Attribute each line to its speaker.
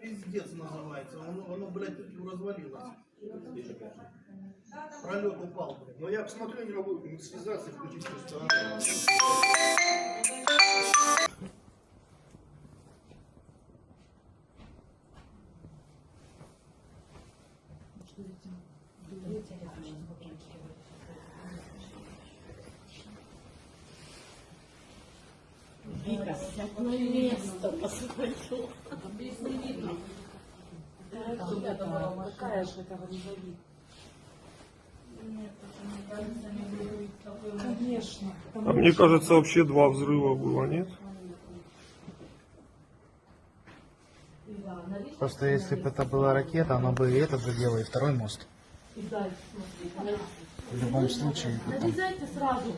Speaker 1: Пиздец называется. Оно, оно блядь, развалилось. Пролет упал.
Speaker 2: Но я посмотрю, не могу связаться включить просто.
Speaker 3: Какая же это валидолит? Конечно.
Speaker 4: А мне кажется, вообще два взрыва было, нет?
Speaker 5: Просто если бы это была ракета, она бы и это задела, и второй мост. В любом случае.
Speaker 3: Нарезайте сразу